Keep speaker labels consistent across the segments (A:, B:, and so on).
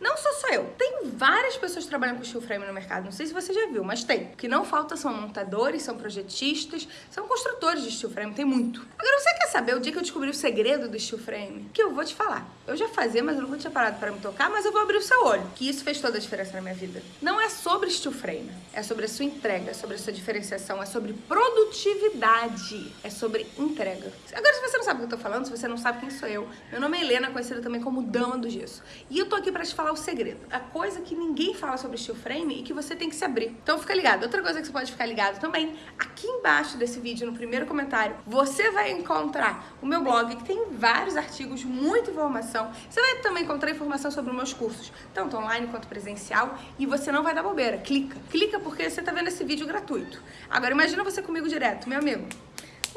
A: Não sou só eu, tem várias pessoas trabalhando com steel frame no mercado, não sei se você já viu, mas tem. O que não falta são montadores, são projetistas, são construtores de steel frame, tem muito. Agora, você quer saber o dia que eu descobri o segredo do steel frame? Que eu vou te falar. Eu já fazia, mas eu nunca tinha parado para me tocar, mas eu vou abrir o seu olho. Que isso fez toda a diferença na minha vida. Não é sobre steel frame, é sobre a sua entrega, é sobre a sua diferenciação, é sobre produtividade, é sobre entrega. Agora, se você não sabe o que eu tô falando, se você não sabe quem sou eu, meu nome é Helena, conhecida também como Dama do Gesso. E eu tô aqui para te falar o segredo. A coisa que ninguém fala sobre steel frame e que você tem que se abrir. Então fica ligado. Outra coisa que você pode ficar ligado também, aqui embaixo desse vídeo, no primeiro comentário, você vai encontrar o meu blog, que tem vários artigos, muita informação. Você vai também encontrar informação sobre os meus cursos, tanto online quanto presencial, e você não vai dar bobeira. Clica. Clica porque você tá vendo esse vídeo gratuito. Agora imagina você comigo direto, meu amigo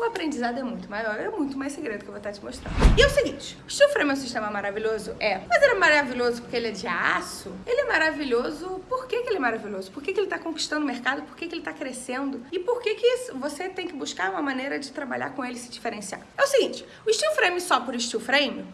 A: o aprendizado é muito maior, é muito mais segredo que eu vou estar te mostrando. E é o seguinte, o frame é um sistema maravilhoso? É. Mas ele é maravilhoso porque ele é de aço? Ele é maravilhoso, por que, que ele é maravilhoso? Por que, que ele está conquistando o mercado? Por que, que ele está crescendo? E por que, que você tem que buscar uma maneira de trabalhar com ele e se diferenciar? É o seguinte, o steel frame só por steel frame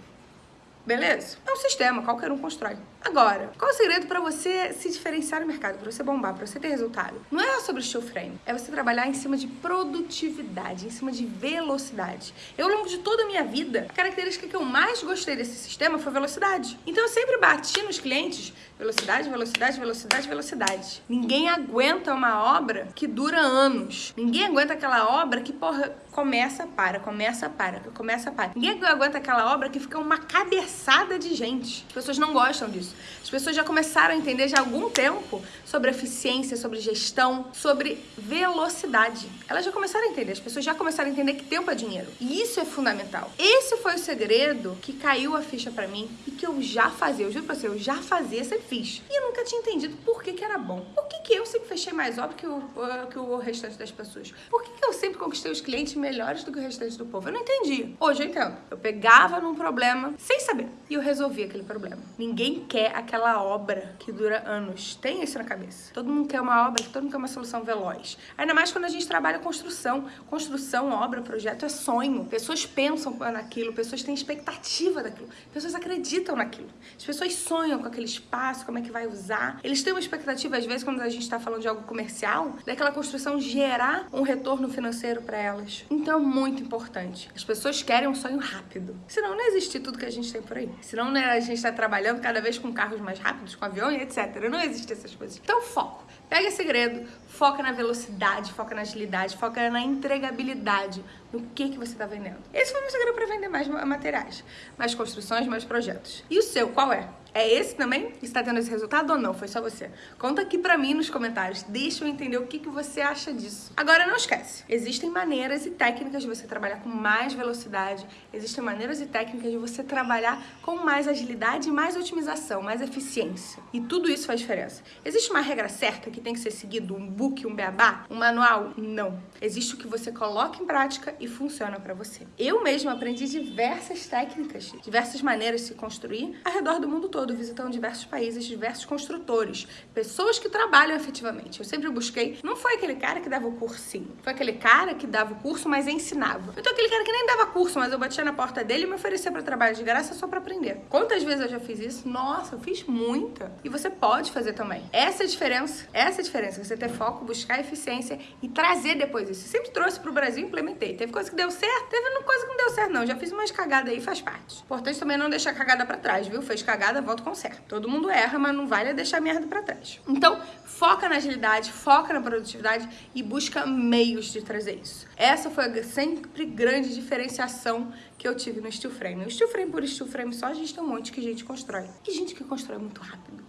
A: Beleza? É um sistema, qualquer um constrói. Agora, qual é o segredo para você se diferenciar no mercado, para você bombar, para você ter resultado? Não é sobre steel frame, é você trabalhar em cima de produtividade, em cima de velocidade. Eu, ao longo de toda a minha vida, a característica que eu mais gostei desse sistema foi velocidade. Então eu sempre bati nos clientes velocidade, velocidade, velocidade, velocidade. Ninguém aguenta uma obra que dura anos. Ninguém aguenta aquela obra que, porra, começa, para, começa, para, começa, para. Ninguém aguenta aquela obra que fica uma cabeçada de gente. As pessoas não gostam disso. As pessoas já começaram a entender já há algum tempo sobre eficiência, sobre gestão, sobre velocidade. Elas já começaram a entender, as pessoas já começaram a entender que tempo é dinheiro. E isso é fundamental. Esse foi o segredo que caiu a ficha para mim e que eu já fazia. Eu juro pra você, eu já fazia, sempre fiz. E eu nunca tinha entendido por que, que era bom. Por que, que eu sempre fechei mais obra que o, que o restante das pessoas? Por que, que eu sempre conquistei os clientes melhores do que o restante do povo. Eu não entendi. Hoje eu entendo. Eu pegava num problema sem saber e eu resolvia aquele problema. Ninguém quer aquela obra que dura anos. Tem isso na cabeça. Todo mundo quer uma obra, todo mundo quer uma solução veloz. Ainda mais quando a gente trabalha construção. Construção, obra, projeto é sonho. Pessoas pensam naquilo, pessoas têm expectativa daquilo, pessoas acreditam naquilo. As pessoas sonham com aquele espaço, como é que vai usar. Eles têm uma expectativa, às vezes, quando a gente está falando de algo comercial, daquela construção gerar um retorno financeiro para elas. Então é muito importante. As pessoas querem um sonho rápido. Senão não existe tudo que a gente tem por aí. Senão né, a gente está trabalhando cada vez com carros mais rápidos, com aviões, etc. Não existe essas coisas. Então foco. Pega esse segredo, foca na velocidade, foca na agilidade, foca na entregabilidade, no que, que você está vendendo. Esse foi o meu segredo para vender mais materiais, mais construções, mais projetos. E o seu, qual é? É esse também? Está tendo esse resultado ou não? Foi só você? Conta aqui pra mim nos comentários. Deixa eu entender o que, que você acha disso. Agora, não esquece. Existem maneiras e técnicas de você trabalhar com mais velocidade. Existem maneiras e técnicas de você trabalhar com mais agilidade, mais otimização, mais eficiência. E tudo isso faz diferença. Existe uma regra certa que tem que ser seguido? Um book, um beabá? Um manual? Não. Existe o que você coloca em prática e funciona pra você. Eu mesma aprendi diversas técnicas, diversas maneiras de se construir ao redor do mundo todo todo visitando diversos países, diversos construtores, pessoas que trabalham efetivamente. Eu sempre busquei, não foi aquele cara que dava o cursinho, foi aquele cara que dava o curso, mas ensinava. Então aquele cara que nem dava curso, mas eu batia na porta dele e me oferecia para trabalho de graça só para aprender. Quantas vezes eu já fiz isso? Nossa, eu fiz muita. E você pode fazer também. Essa é a diferença. Essa é a diferença. Você ter foco, buscar eficiência e trazer depois isso. Eu sempre trouxe pro Brasil e implementei. Teve coisa que deu certo, teve coisa que não deu certo não. Já fiz umas cagadas aí, faz parte. Importante também não deixar cagada para trás, viu? Fez cagada, volta com certo. Todo mundo erra, mas não vale deixar merda pra trás. Então, foca na agilidade, foca na produtividade e busca meios de trazer isso. Essa foi a sempre grande diferenciação que eu tive no steel frame. O steel frame por steel frame só a gente tem um monte que a gente constrói. E gente que constrói muito rápido.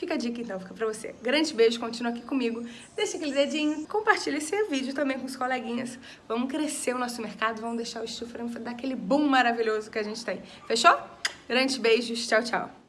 A: Fica a dica então, fica pra você. Grande beijo, continua aqui comigo. Deixa aquele dedinho, compartilha esse vídeo também com os coleguinhas. Vamos crescer o nosso mercado, vamos deixar o steel frame dar aquele boom maravilhoso que a gente tem. Fechou? Grandes beijos, tchau, tchau.